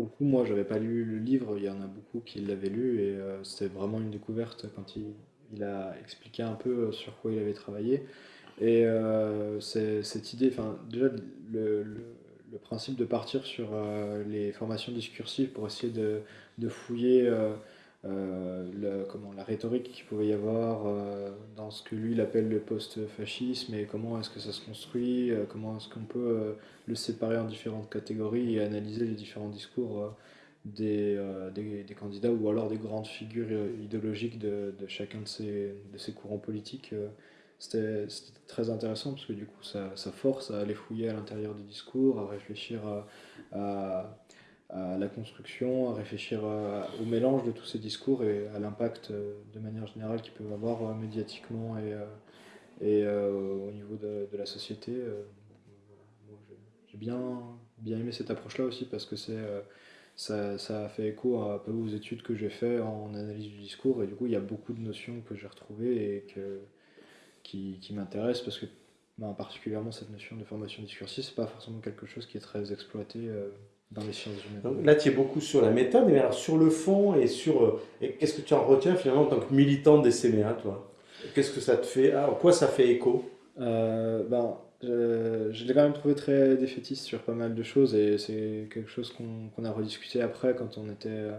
pour le coup, moi, j'avais pas lu le livre, il y en a beaucoup qui l'avaient lu, et euh, c'était vraiment une découverte quand il, a expliqué un peu euh, sur quoi il avait travaillé. Et euh, cette idée, enfin, déjà, le, principe de partir sur les formations discursives pour essayer de fouiller euh, le- comment, la rhétorique qu'il pouvait y avoir euh, dans ce que lui il appelle le post-fascisme et comment est-ce que ça se construit, euh, comment est-ce qu'on peut le séparer en différentes catégories et analyser les différents discours des, des, des candidats ou alors des grandes figures idéologiques de, de chacun de ces, de ces courants politiques. euh, c'était très intéressant parce que du coup ça, ça force à aller fouiller à l'intérieur des discours, à réfléchir à la construction, à réfléchir à- au mélange de tous ces discours et à l'impact euh, de manière générale qu'ils peuvent avoir euh, médiatiquement et, euh, euh, au niveau de, la société. euh, j'ai bien, bien aimé cette approche-là aussi parce que c'est, euh, ça, ça a fait écho un peu aux études que j'ai fait en analyse du discours et du coup il y a beaucoup de notions que j'ai retrouvées et que, qui, qui m'intéressent parce que ben, particulièrement cette notion de formation discursive, c'est pas forcément quelque chose qui est très exploité euh, dans les sciences Donc humaines. là, tu es beaucoup sur la méthode, mais alors sur le fond et sur... euh, et qu'est-ce que tu en retiens finalement en tant que militant des CMA, toi? Qu'est-ce que ça te fait? Ah, en quoi ça fait écho? Euh, ben, je, je l'ai quand même trouvé très défaitiste sur pas mal de choses et c'est quelque chose qu'on a rediscuté après quand on était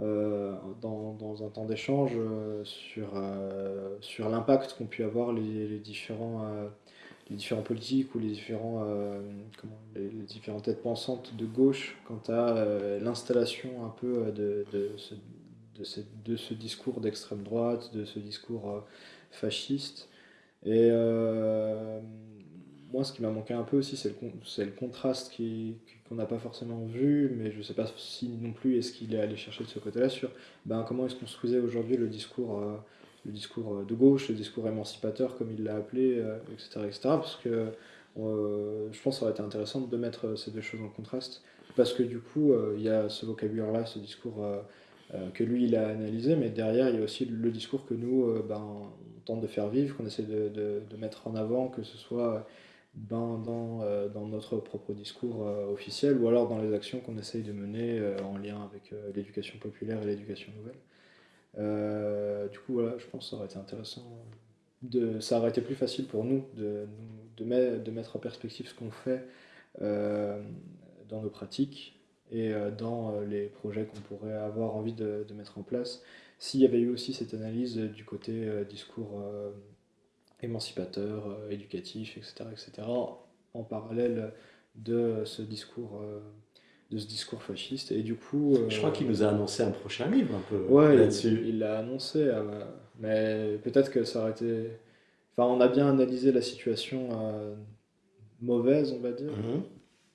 euh, dans, dans un temps d'échange euh, sur, euh, sur l'impact qu'ont pu avoir les, les différents, euh, les différents politiques ou les différents, euh, comment, les, différentes têtes pensantes de gauche quant à euh, l'installation un peu de, de ce, de, ce, de ce discours d'extrême droite, de ce discours euh, fasciste. Et euh, moi, ce qui m'a manqué un peu aussi, c'est le, con- le contraste qui, qu'on n'a pas forcément vu, mais je ne sais pas si non plus est-ce qu'il est allé chercher de ce côté-là sur ben, comment est-ce qu'on se construisait aujourd'hui le discours, euh, le discours euh, de gauche, le discours émancipateur, comme il l'a appelé, euh, etc., etc. Parce que euh, je pense que ça aurait été intéressant de mettre ces deux choses en contraste, parce que du coup, il y a ce vocabulaire-là, ce discours que lui, il a analysé, mais derrière, il y a aussi le discours que nous, ben, on tente de faire vivre, qu'on essaie de, mettre en avant, que ce soit ben, dans, notre propre discours officiel ou alors dans les actions qu'on essaye de mener en lien avec l'éducation populaire et l'éducation nouvelle. Euh, du coup, voilà, je pense que ça aurait été intéressant. De, ça aurait été plus facile pour nous de, de, met- de mettre en perspective ce qu'on fait euh, dans nos pratiques et euh, dans les projets qu'on pourrait avoir envie de, mettre en place. S'il y avait eu aussi cette analyse du côté discours émancipateur, éducatif, etc., etc., en parallèle de ce discours, de ce discours fasciste. Et du coup, Je crois euh, qu'il nous a annoncé un prochain livre un peu Ouais, là-dessus. il l'a annoncé, euh, mais peut-être que ça aurait été... Enfin, on a bien analysé la situation euh, mauvaise, on va dire. Mhm.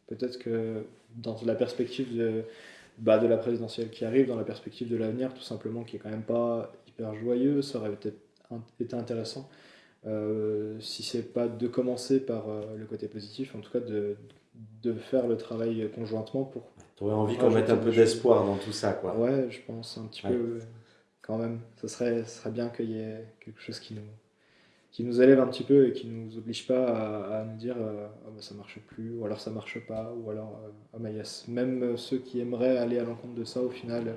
Peut-être que dans la perspective de, bah, de la présidentielle qui arrive, dans la perspective de l'avenir, tout simplement, qui est quand même pas hyper joyeux, ça aurait peut-être in- été intéressant, euh, si c'est pas de commencer par euh, le côté positif, en tout cas de, de faire le travail conjointement pour Tu aurais envie qu'on mette un peu d'espoir dans tout ça, quoi. Ouais, je pense un petit Ouais. peu euh, quand même. Ça serait, ce serait bien qu'il y ait quelque chose qui nous, qui nous élève un petit peu et qui nous oblige pas à, à nous dire euh, bah, ça marche plus, ou alors ça marche pas, ou alors euh, ah bah, il y a ce- même euh, ceux qui aimeraient aller à l'encontre de ça au final,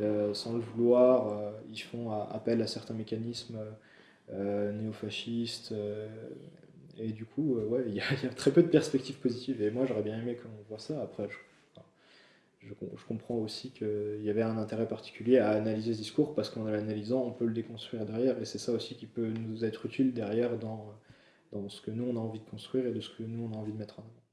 euh, sans le vouloir, euh, ils font a- appel à certains mécanismes euh, néofascistes. Et du coup, euh, ouais, il y, a très peu de perspectives positives. Et moi, j'aurais bien aimé qu'on voit ça. Après, je, je comprends aussi qu'il y avait un intérêt particulier à analyser ce discours parce qu'en l'analysant, on peut le déconstruire derrière. Et c'est ça aussi qui peut nous être utile derrière dans, dans ce que nous, on a envie de construire et de ce que nous, on a envie de mettre en avant.